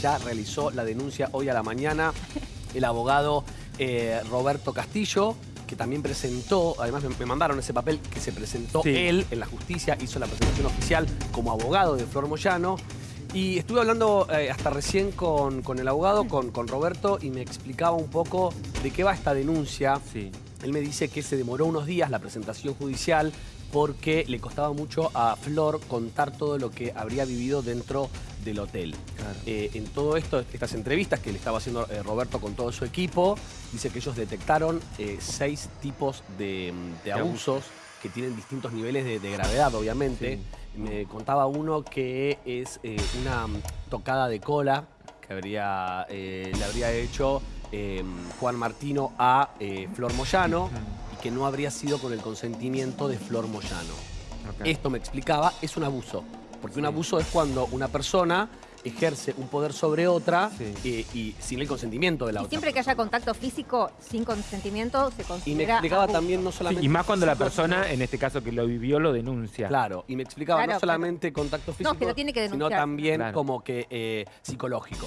ya realizó la denuncia hoy a la mañana. El abogado eh, Roberto Castillo, que también presentó, además me, me mandaron ese papel que se presentó Sí. él en la justicia, hizo la presentación oficial como abogado de Flor Moyano. Y estuve hablando eh, hasta recién con, con el abogado, con, con Roberto, y me explicaba un poco de qué va esta denuncia. Sí. Él me dice que se demoró unos días la presentación judicial porque le costaba mucho a Flor contar todo lo que habría vivido dentro del hotel. Claro. Eh, en todo esto, estas entrevistas que le estaba haciendo eh, Roberto con todo su equipo, dice que ellos detectaron eh, seis tipos de, mm, de abusos que tienen distintos niveles de, de gravedad, obviamente. Me contaba uno que es una mm, tocada de cola que habría, le habría hecho eh, Juan Martino a Flor Moyano que no habría sido con el consentimiento de Flor Moyano. Esto me explicaba, es un abuso. Porque un abuso es cuando una persona ejerce un poder sobre otra Sí. eh, y sin el consentimiento de la Y otra. siempre que haya contacto físico sin consentimiento se Y considera me explicaba abuso. también no Sí, solamente... y más cuando la persona, en este caso que lo vivió, lo denuncia. Claro, y me explicaba Claro, no solamente contacto físico, No, que lo tiene que sino también Claro. como que eh, psicológico.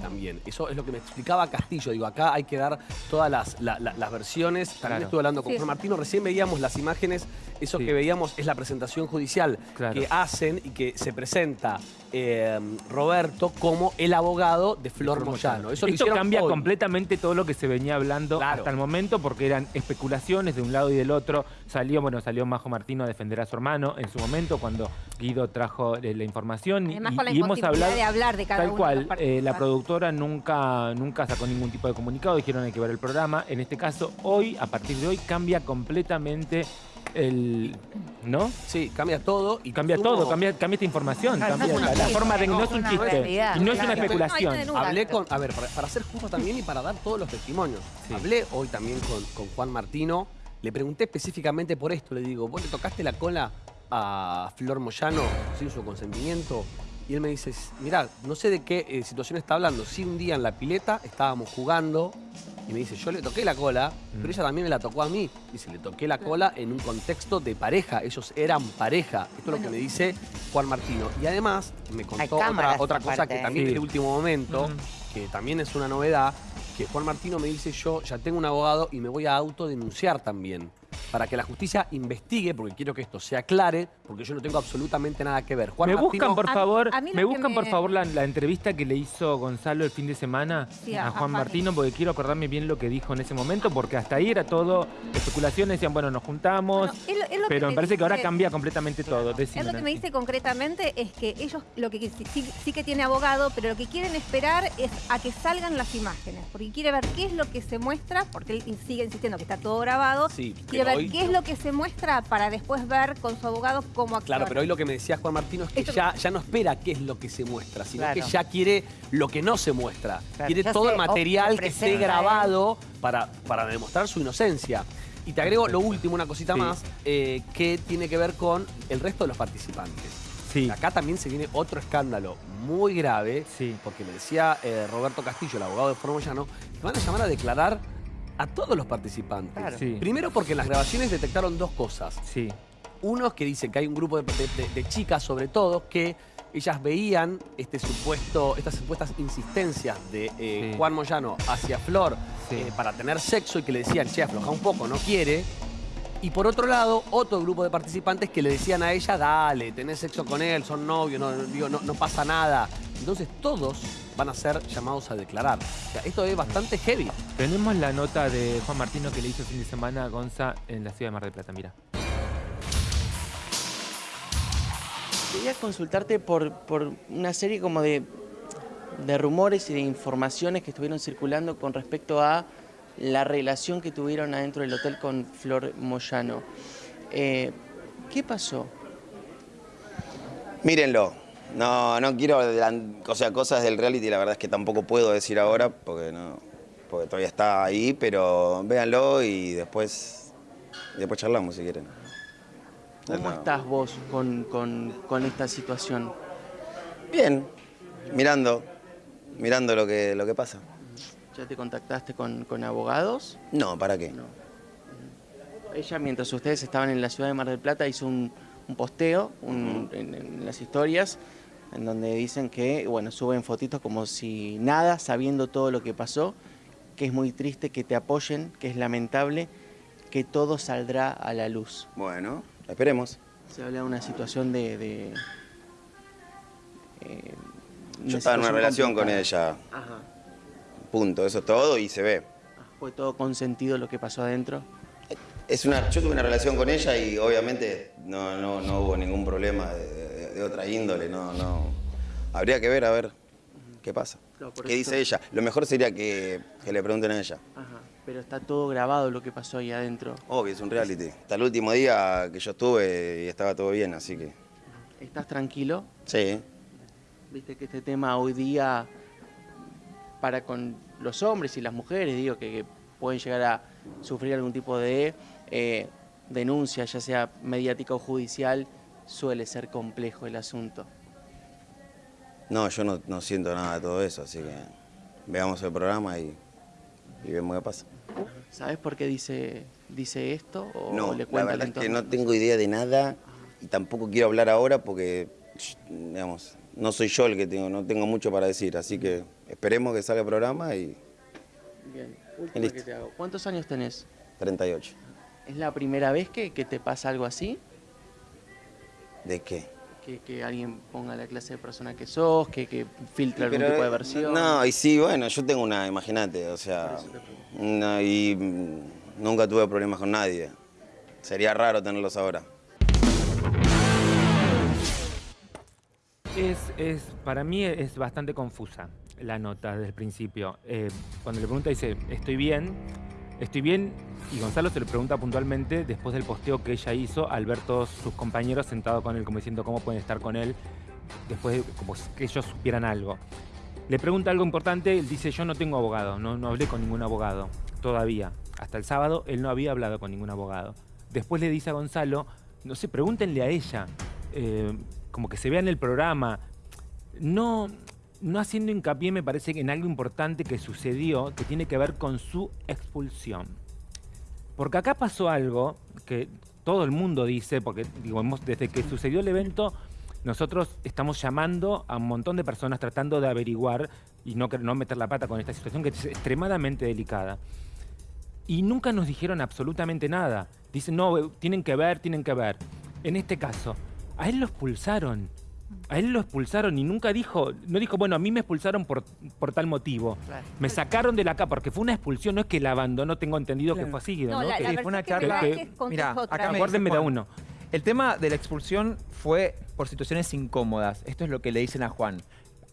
También. Eso es lo que me explicaba Castillo. Digo, acá hay que dar todas las, la- la- las versiones. También Claro. estuve hablando con Sí. Juan Martino. Recién veíamos las imágenes. Eso Sí. que veíamos es la presentación judicial Claro. que hacen y que se presenta eh, Roberto como el abogado de Flor, Flor Moyano. Moyano. Eso lo Esto cambia hoy. completamente todo lo que se venía hablando Claro. hasta el momento porque eran especulaciones de un lado y del otro. Salió, bueno, salió Majo Martino a defender a su hermano en su momento cuando Guido trajo eh, la información y- Además y, con la y hemos hablado de hablar de cada tal uno cual. de eh, la productora nunca nunca sacó ningún tipo de comunicado, dijeron hay que ver el programa. En este caso, hoy, a partir de hoy, cambia completamente el, ¿no? Sí, cambia todo. y Cambia tuvo- todo, cambia, cambia esta información, Claro, cambia no es la, chiste, forma de que no no es un chiste realidad, y no es una especulación. Hablé con, a ver, para, para ser justo también y para dar todos los testimonios. Sí. Hablé hoy también con, con Juan Martino. Le pregunté específicamente por esto. Le digo, ¿vos le tocaste la cola a Flor Moyano sin su consentimiento? Y él me dice, mirá, no sé de qué eh, situación está hablando. Sí, un día en la pileta estábamos jugando y me dice, yo le toqué la cola, pero ella también me la tocó a mí. Dice, le toqué la cola en un contexto de pareja. Ellos eran pareja. Esto es lo que me dice Juan Martino. Y además me contó otra, cosa que también Sí. de último momento, que también es una novedad, que Juan Martino me dice, yo ya tengo un abogado y me voy a autodenunciar también. Para que la justicia investigue, porque quiero que esto se aclare, porque yo no tengo absolutamente nada que ver. Juan me Martino- buscan, por favor, a me buscan, por favor, la, la entrevista que le hizo Gonzalo el fin de semana Sí, a a- Juan a Martino, porque quiero acordarme bien lo que dijo en ese momento, porque hasta ahí era todo especulaciones, decían, bueno, nos juntamos, Bueno, es lo- es lo pero me parece que ahora cambia completamente todo. Decime, Es lo que me dice concretamente es que ellos lo que sí, sí- sí que tiene abogado, pero lo que quieren esperar es a que salgan las imágenes, porque quiere ver qué es lo que se muestra, porque él sigue insistiendo que está todo grabado. Sí, quiere ver hoy- qué es lo que se muestra para después ver con su abogado cómo actuar. Claro, pero hoy lo que me decía Juan Martino es que Esto- ya, ya no espera qué es lo que se muestra, sino Claro. que ya quiere lo que no se muestra. Claro, quiere todo el material que esté grabado para, para demostrar su inocencia. Y te agrego lo último, una cosita Sí. más, eh, que tiene que ver con el resto de los participantes. Sí, Acá también se viene otro escándalo muy grave, Sí. porque me decía eh, Roberto Castillo, el abogado de Formoyano, que van a llamar a declarar a todos los participantes. Claro. Sí. Primero porque en las grabaciones detectaron dos cosas. sí, Uno es que dicen que hay un grupo de, de- de- de chicas, sobre todo, que ellas veían este supuesto, estas supuestas insistencias de eh, Sí. Juan Moyano hacia Flor Sí. eh, para tener sexo y que le decían, che, afloja un poco, no quiere. Y por otro lado, otro grupo de participantes que le decían a ella, dale, tenés sexo con él, son novios, no, no- digo, no, no pasa nada. Entonces todos van a ser llamados a declarar. O sea, esto es bastante heavy. tenemos la nota de Juan Martino que le hizo el fin de semana a Gonza en la ciudad de Mar del Plata, mira. Quería consultarte por, por una serie como de, de rumores y de informaciones que estuvieron circulando con respecto a la relación que tuvieron adentro del hotel con Flor Moyano. Eh, ¿Qué pasó? Mírenlo. No, no quiero o sea, cosas del reality, la verdad es que tampoco puedo decir ahora porque no, porque todavía está ahí, pero véanlo y después, y después charlamos si quieren. ¿Cómo No. estás vos con, con- con esta situación? Bien, mirando, mirando lo que, lo que pasa. ¿Ya te contactaste con, con abogados? No, ¿para qué? No. Ella, mientras ustedes estaban en la ciudad de Mar del Plata, hizo un, un posteo un- en, en las historias en donde dicen que, bueno, suben fotitos como si nada, sabiendo todo lo que pasó, que es muy triste que te apoyen, que es lamentable, que todo saldrá a la luz. Bueno, esperemos. Se habla de una situación de... de, eh, Yo estaba en una relación con ella, Ajá. punto, eso es todo y se ve. Fue todo consentido lo que pasó adentro. Es una, yo tuve una relación con ella y obviamente no, no, no hubo ningún problema de, de- otra índole, no, no. Habría que ver a ver qué pasa. ¿Qué dice ella? Lo mejor sería que, que le pregunten a ella. Ajá. Pero está todo grabado lo que pasó ahí adentro. Obvio, es un reality. Hasta el último día que yo estuve y estaba todo bien, así que. ¿Estás tranquilo? Sí. Viste que este tema hoy día, para con los hombres y las mujeres, digo, que, que pueden llegar a sufrir algún tipo de eh, denuncia, ya sea mediática o judicial, suele ser complejo el asunto. No, yo no, no siento nada de todo eso, así que veamos el programa y, y vemos qué pasa. ¿Sabes por qué dice, dice esto? ¿O No, le la verdad es que no tengo idea de nada y tampoco quiero hablar ahora porque, digamos, no soy yo el que tengo, no tengo mucho para decir, así que esperemos que salga el programa y Bien, última Listo. que te hago. ¿Cuántos años tenés? 38. ¿Es la primera vez que, que te pasa algo así? ¿De qué? Que, que alguien ponga la clase de persona que sos, que, que filtre algún Pero, tipo de eh, versión. No, y sí, bueno, yo tengo una, imagínate, o sea, no, y mm, nunca tuve problemas con nadie. Sería raro tenerlos ahora. Es, es, para mí es bastante confusa la nota desde el principio. Eh, cuando le pregunta dice, estoy bien, estoy bien, y Gonzalo se le pregunta puntualmente después del posteo que ella hizo al ver todos sus compañeros sentados con él, como diciendo cómo pueden estar con él, después de, como que ellos supieran algo. Le pregunta algo importante, él dice, yo no tengo abogado, no, no hablé con ningún abogado todavía. Hasta el sábado él no había hablado con ningún abogado. Después le dice a Gonzalo, no sé, pregúntenle a ella, eh, como que se vea en el programa, no, no haciendo hincapié me parece que en algo importante que sucedió que tiene que ver con su expulsión. Porque acá pasó algo que todo el mundo dice, porque digo, desde que sucedió el evento, nosotros estamos llamando a un montón de personas tratando de averiguar y no, no meter la pata con esta situación que es extremadamente delicada. Y nunca nos dijeron absolutamente nada. Dicen, no, tienen que ver, tienen que ver. En este caso, a él lo expulsaron. A él lo expulsaron y nunca dijo, no dijo, bueno, a mí me expulsaron por, por tal motivo. Claro. Me sacaron de la casa porque fue una expulsión, no es que la abandonó, tengo entendido que fue así. ¿no? No, la, Que- la fue una charla- da que- otra. acá me- Acuérdenme de Juan. uno. El tema de la expulsión fue por situaciones incómodas. Esto es lo que le dicen a Juan.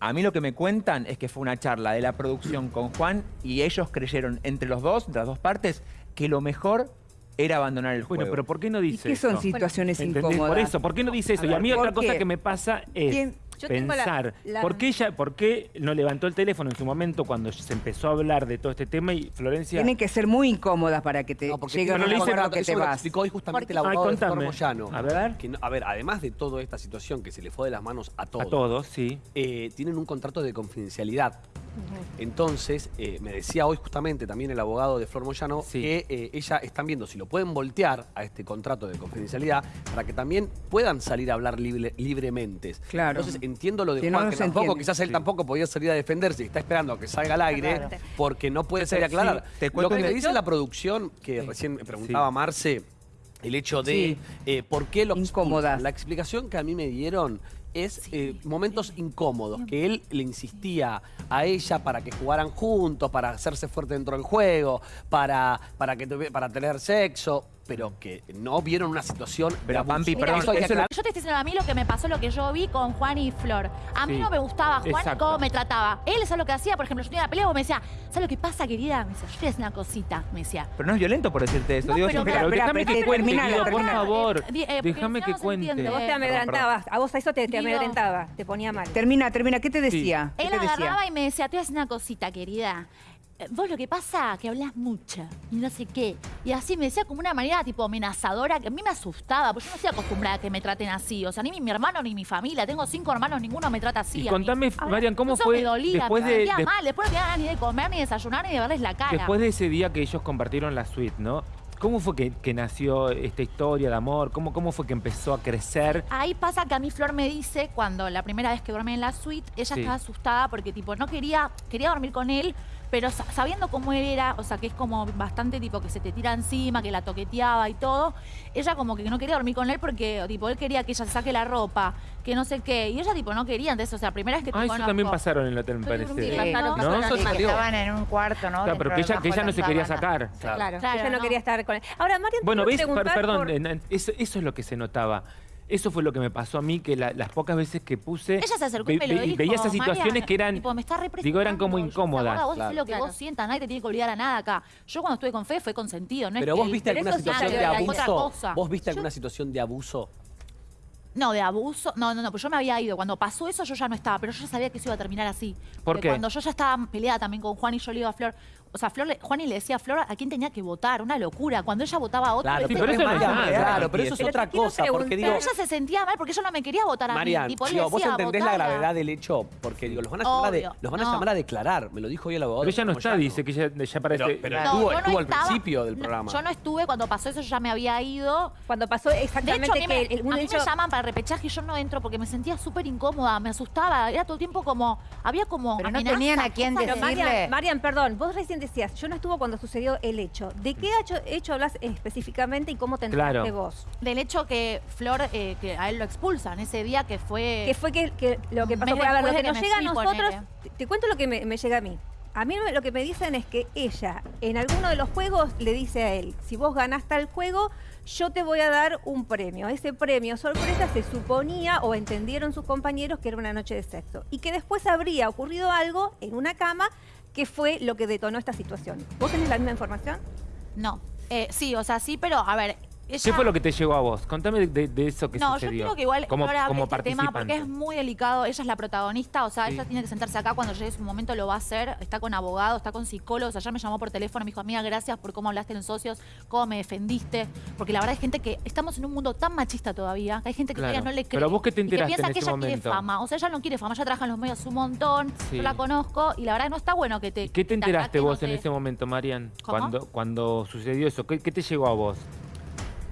A mí lo que me cuentan es que fue una charla de la producción con Juan y ellos creyeron entre los dos, entre las dos partes, que lo mejor era abandonar el juego. Bueno, pero ¿por qué no ¿Y dice qué son eso? situaciones ¿Entendés? incómodas? Por eso, ¿por qué no dice eso? A y a ver, mí otra ¿por cosa qué? que me pasa es ¿Quién? Yo tengo la- pensar, la- ¿por, qué ella, ¿por qué no levantó el teléfono en su momento cuando se empezó a hablar de todo este tema y Florencia... Tienen que ser muy incómodas para que te No, porque llegue no acuerdo que te me lo vas. explicó hoy justamente el abogado Ay, de. Moyano. A ver. Que a ver, además de toda esta situación que se le fue de las manos a todos, A todos, sí. eh, tienen un contrato de confidencialidad. Entonces, eh, me decía hoy justamente también el abogado de Flor Moyano Sí. que eh, ella están viendo si lo pueden voltear a este contrato de confidencialidad para que también puedan salir a hablar libre- libremente. Claro. Entonces, entiendo lo de Que Juan, no que tampoco, entiende. quizás él Sí. tampoco podía salir a defenderse está esperando a que salga al aire Claro. porque no puede salir a aclarar. te lo cuento que le dice la producción, que recién me preguntaba Sí. Marce, el hecho de Sí. eh, por qué lo. Incómodas. La explicación que a mí me dieron es eh, momentos incómodos, que él le insistía a ella para que jugaran juntos, para hacerse fuerte dentro del juego, para, para, que para tener sexo, pero que no vieron una situación Pero. Pampi, perdón, Eso hay que eso es lo- aclarar. Yo te estoy diciendo a mí lo que me pasó, lo que yo vi con Juan y Flor. A mí Sí, no me gustaba Juan exacto. cómo me trataba. Él, ¿sabes lo que hacía? Por ejemplo, yo tenía una pelea y me decía, ¿sabes lo que pasa, querida? Me decía, yo te voy a decir una cosita. Me decía. Pero no es violento por decirte eso. No, Digo, pero- siempre- Pero espera, déjame espera, que cuente, Guido, por favor. Eh, eh, porque Déjame si no, que no se cuente. entiende. Vos te Perdón, amedrentabas, a vos a eso te, te Digo- amedrentaba, te ponía mal. Termina, termina. ¿Qué te decía? ¿Qué Él te decía? agarraba y me decía, te voy a decir una cosita, querida. Vos lo que pasa que hablas mucho y no sé qué. Y así me decía como una manera tipo amenazadora que a mí me asustaba, porque yo no estoy acostumbrada a que me traten así. O sea, ni mi, mi hermano ni mi familia. Tengo cinco hermanos, ninguno me trata así. Y a mí. contame, Marian, ¿cómo eso fue me dolía, después me de- de- mal. Después no tenía ganas ni de comer, ni desayunar, ni de verles la cara. Después de ese día que ellos compartieron la suite, ¿no? ¿Cómo fue que, que nació esta historia de amor? ¿Cómo, ¿Cómo fue que empezó a crecer? Ahí pasa que a mí Flor me dice, cuando la primera vez que dormí en la suite, ella Sí. estaba asustada porque tipo no quería, quería dormir con él, pero sa- sabiendo cómo él era, o sea, que es como bastante tipo que se te tira encima, que la toqueteaba y todo, ella como que no quería dormir con él porque tipo él quería que ella se saque la ropa, que no sé qué, y ella tipo no quería, entonces, o sea, primera vez que te Ah, eso conozco. también pasaron en el hotel, me parece. durmiendo. Sí, pasaron ¿no? cosas Eso que salió. estaban en un cuarto, ¿no? Claro, Dentro pero que ella, bajo que ella la no se quería sacar. Claro, Claro, ella no, no. quería estar con él. Ahora, Marian, Bueno, ves, quiero Per- preguntar perdón, por- en- en- eso, eso es lo que se notaba. Eso fue lo que me pasó a mí, que la- las pocas veces que puse... Ella se acercó y ve- me lo ve- dijo. veía esas situaciones que eran... Tipo, me está digo, eran como incómodas. Ahora vos Claro. hacés lo que Claro. vos sientas, nadie te tiene que obligar a nada acá. Yo cuando estuve con Fe fue consentido, ¿no? Pero es vos que- viste pero alguna situación de abuso. ¿Vos viste alguna situación de abuso? No, de abuso. No, no, no, pues yo me había ido. Cuando pasó eso yo ya no estaba, pero yo ya sabía que eso iba a terminar así. ¿Por Porque qué? Cuando yo ya estaba peleada también con Juan y yo le iba a Flor. O sea, Flor, le- Juan y le decía a Flor a quién tenía que votar. Una locura. Cuando ella votaba a otro. Claro, Sí, pero eso no es Marian, nada. Claro, pero eso es Pero otra cosa, porque preguntar- digo... Pero ella se sentía mal porque ella no me quería votar a Marian, mí. Tipo, digo, vos entendés la gravedad del hecho, porque digo, los van a llamar, a, de- Obvio, los van a, no. llamar a declarar, me lo dijo hoy el abogado. Pero ella no está, ya dice que ella ya parece... Pero- pero- No, Estuvo- yo no estuvo al principio del no, programa. yo no estuve cuando pasó eso, yo ya me había ido. Cuando pasó De exactamente hecho, a mí, me, que el- a mí hecho- me llaman para repechaje y yo no entro porque me sentía súper incómoda, me asustaba. Era todo el tiempo como. Había como. Pero no tenían a quién decirle- Marian, perdón, vos recién decías, yo no estuvo cuando sucedió el hecho. ¿De qué hecho, hecho hablas específicamente y cómo te enteraste Claro. vos? Del hecho que Flor, eh, que a él lo expulsan ese día que fue. ¿Qué fue que, que lo que pasó? Fue, a ver, lo que nos que llega a nosotros, te, te cuento lo que me, me llega a mí. A mí me- lo que me dicen es que ella, en alguno de los juegos, le dice a él, si vos ganaste el juego, yo te voy a dar un premio. Ese premio sorpresa se suponía o entendieron sus compañeros que era una noche de sexo. Y que después habría ocurrido algo en una cama que fue lo que detonó esta situación. ¿Vos tenés la misma información? No. Eh, sí, o sea, sí, pero a ver. Ella... ¿Qué fue lo que te llegó a vos? Contame de, eso que No, yo sucedió. quiero que igual como, como este tema porque es muy delicado. Ella es la protagonista, o sea, Sí. ella tiene que sentarse acá cuando llegue su momento, lo va a hacer. Está con abogado, está con psicólogos. Ayer me llamó por teléfono, me dijo, amiga, gracias por cómo hablaste en socios, cómo me defendiste. Porque la verdad hay gente que estamos en un mundo tan machista todavía, que hay gente que Claro. todavía no le cree. Pero vos qué te y que enteraste piensa en que ese ella quiere fama. O sea, ella no quiere fama, ella trabaja en los medios un montón, Sí. yo la conozco y la verdad no está bueno que te. ¿Y ¿Qué te que enteraste vos en ese momento, Marian? ¿Cómo? Cuando, cuando sucedió eso, ¿qué, qué te llegó a vos?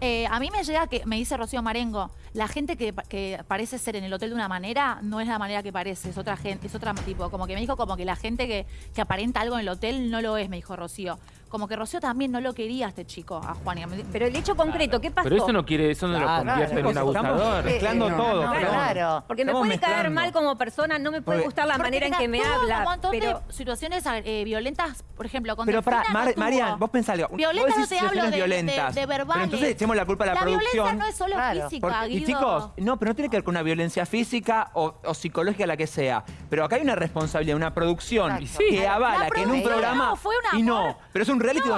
Eh, a mí me llega que, me dice Rocío Marengo, la gente que, parece ser en el hotel de una manera, no es la manera que parece, es otra gente, es otra tipo, como que me dijo como que la gente que, que aparenta algo en el hotel no lo es, me dijo Rocío. Como que Rocío también no lo quería a este chico, a Juan. y Pero el hecho concreto, ¿qué pasó? Pero eso no quiere, eso no Claro, lo convierte Chicos, en un abusador. mezclando no, todo. no, pero- claro. Porque me Estamos puede caer mezclando. mal como persona, no me puede gustar la Porque manera en que me habla. un montón pero de situaciones eh, violentas, por ejemplo, con Pero para, Delfina no. Marian, vos pensás, algo. Violentas no te hablo de, de- violentas. de verbales. Pero entonces echemos la culpa a la, La producción. violencia no es solo Claro. física, Porque- y Guido. chicos, no, pero no tiene que ver con una violencia física o, o psicológica, la que sea. Pero acá hay una responsabilidad, una producción que avala La que en un programa. no, fue un y no, pero es un reality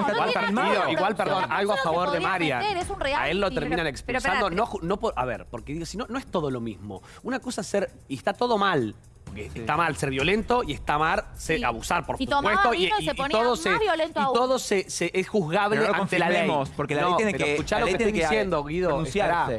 filmado. con igual, producción. perdón, algo a favor de Marian. un a él lo reality. terminan expulsando, no, no a ver, porque digo, si no, no es todo lo mismo. Una cosa es ser, y está todo mal, porque está mal ser violento y está mal ser, Sí. abusar, por Y supuesto, y, vino y y- se y todo más se, violento y todo se, se- es juzgable no ante la ley. porque la ley No, tiene que- escuchá la lo que estoy diciendo, Guido,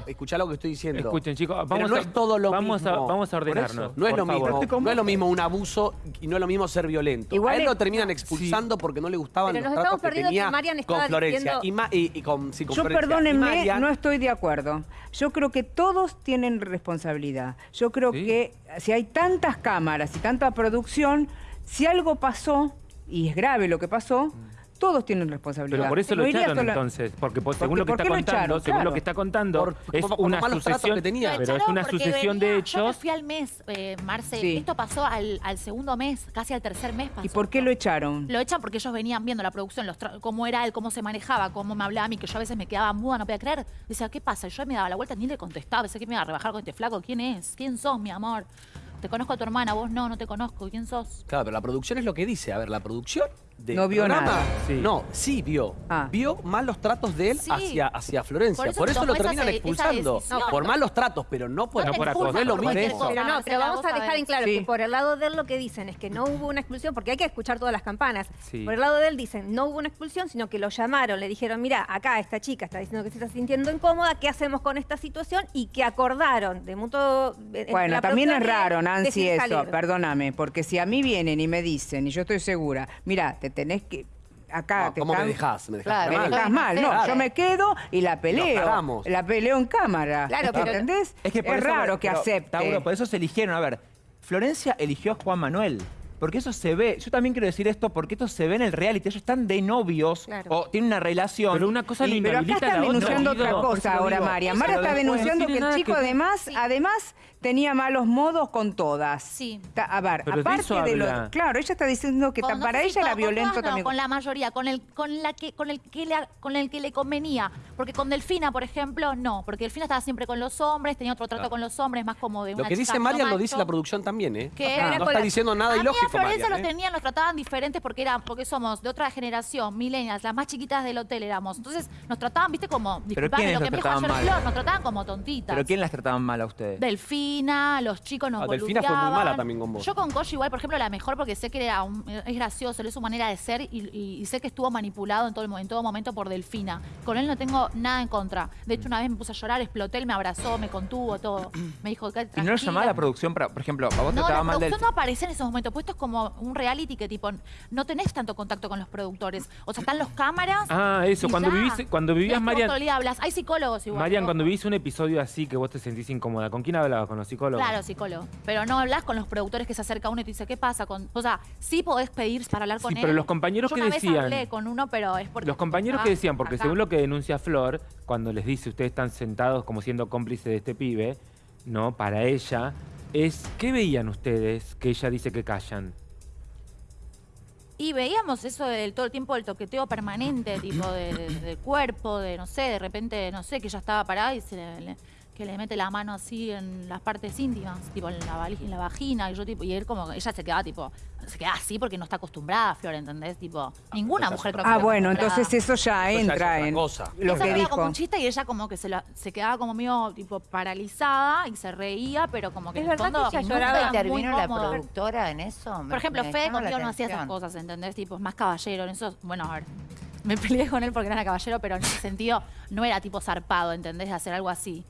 escuchá lo que estoy diciendo. Escuchen, chicos, Pero vamos no a, es todo lo vamos mismo. A, vamos a ordenarnos. No es lo mismo, favor. No es lo mismo un abuso y no es lo mismo ser violento. Igual a él es- lo terminan expulsando porque no le gustaban Pero los nos tratos estamos que perdiendo tenía que Marian estaba con Florencia diciendo- y, Ma- y- y con, sí, con Yo, Florencia. Perdónenme, Marian- no estoy de acuerdo. Yo creo que todos tienen responsabilidad. Yo creo Sí. que si hay tantas cámaras y tanta producción, si algo pasó, y es grave lo que pasó, todos tienen responsabilidad. Pero por eso lo echaron sola- entonces, porque por- Porque- según lo que ¿por está lo contando, echaron? según lo que está contando, Por- es una sucesión que tenía. Lo pero es una sucesión de venía- Yo me hechos. fui al mes, eh, Marce. Sí. Esto pasó al, al segundo mes, casi al tercer mes pasó. ¿Y por qué lo echaron? Lo echan porque ellos venían viendo la producción, los cómo era él, cómo se manejaba, cómo me hablaba a mí, que yo a veces me quedaba muda, no podía creer. Decía, ¿qué pasa? Y yo me daba la vuelta, ni le contestaba. Pensé que me iba a rebajar con este flaco. ¿Quién es? ¿Quién sos, mi amor? Te conozco a tu hermana, vos no, no te conozco. ¿Quién sos? Claro, pero la producción es lo que dice. A ver, la producción No vio programa, nada. Sí. No, sí vio. Ah. Vio malos tratos de él Sí. hacia, hacia Florencia. Por Por eso lo terminan esa expulsando. decisión. por malos tratos, pero no por, No por expulsan no es lo mismo. Pero no, pero vamos a dejar en claro Sí. que por el lado de él lo que dicen es que no hubo una expulsión, porque hay que escuchar todas las campanas. Sí. Por el lado de él dicen, no hubo una expulsión, sino que lo llamaron, le dijeron, mira, acá esta chica está diciendo que se está sintiendo incómoda, ¿qué hacemos con esta situación? Y que acordaron de mutuo... Bueno, también es raro, Nancy, eso, perdóname, porque si a mí vienen y me dicen, y yo estoy segura, mira, te tenés que... acá No, te ¿Cómo me dejás? Me dejás Claro, Me mal. dejás mal, no, Claro. yo me quedo y la peleo. La peleo en cámara. Claro, ¿me pero- ¿entendés? Es que por eso- raro que pero, acepte. Tauro, por eso se eligieron. A ver, Florencia eligió a Juan Manuel. Porque eso se ve. Yo también quiero decir esto porque esto se ve en el reality. Ellos están de novios Claro. o tienen una relación. Pero una cosa y- Pero acá están denunciando otra cosa lo ahora. María. Lo está denunciando que el chico que- además, Sí. además tenía malos modos con todas. Sí. Ta- A ver, Pero de aparte eso de lo. Claro, ella está diciendo que Con- ta- no para ella era con- violento todas no, también. con la mayoría, con el, con la que, con el que le, con el que le convenía. Porque con Delfina, por ejemplo, no. Porque Delfina estaba siempre con los hombres, tenía otro trato con los hombres, más como de Lo una que chica dice Marian lo dice la producción también, ¿eh? Que no está diciendo nada ilógico, Florencia Marian, los ¿eh? tenían, nos trataban diferentes porque era, porque somos de otra generación, millennials, las más chiquitas del hotel éramos. Entonces nos trataban, viste, como, disculpame ¿quiénes lo que los me dijo trataban ayer mal? Flor, nos trataban como tontitas. ¿Pero quién las trataban mal a ustedes? Delfina, los chicos nos Ah, Delfina fue muy mala también con vos. Yo con Koshi igual, por ejemplo, la mejor porque sé que era un- es gracioso, es su manera de ser y, y- y sé que estuvo manipulado en todo, el mo- en todo momento por Delfina. Con él no tengo nada en contra. De hecho, una vez me puse a llorar, exploté, él me abrazó, me contuvo, todo. Me dijo que ¿Y no lo llamaba la producción para, por ejemplo, a vos te no, la trataba mal del... producción no aparece en esos momentos, pues esto es como un reality que tipo, no tenés tanto contacto con los productores. O sea, están los cámaras. Ah, eso, y cuando ya. vivís- cuando vivías, es Marian- hablas. Hay psicólogos igual. Marian, cuando vivís un episodio así que vos te sentís incómoda, ¿con quién hablabas? ¿Con los psicólogos? Claro, psicólogo. Pero no hablas con los productores que se acerca uno y te dice, ¿qué pasa? con O sea, sí podés pedir para hablar con Sí, él. pero los compañeros Yo que una vez decían- hablé con uno, pero es porque... Los compañeros que decían, porque acá. según lo que denuncia Flor, cuando les dice ustedes están sentados como siendo cómplices de este pibe, ¿no? Para ella, es ¿qué veían ustedes que ella dice que callan? Y veíamos eso del todo el tiempo del toqueteo permanente, tipo de, de- de cuerpo, de no sé, de repente, no sé, que ella estaba parada y se le- que le mete la mano así en las partes íntimas, tipo en la, vali- en la vagina, y yo tipo, y él como, ella se quedaba tipo, se queda así porque no está acostumbrada, Flor, ¿entendés? Tipo, ninguna esa es mujer creo Ah, que bueno, entonces eso ya Eso ya es entra en cosa. lo que dijo. como un chiste y ella como que se, la- se quedaba como medio tipo paralizada y se reía, pero como que Es en el verdad que fondo ella ¿Nunca lloraba era muy intervino la productora en eso? Por ejemplo, Fede conmigo no hacía esas cosas, ¿entendés? Tipo, es más caballero. En eso, bueno, a ver, me peleé con él porque era caballero, pero en ese sentido no era tipo zarpado, ¿entendés? De hacer algo así.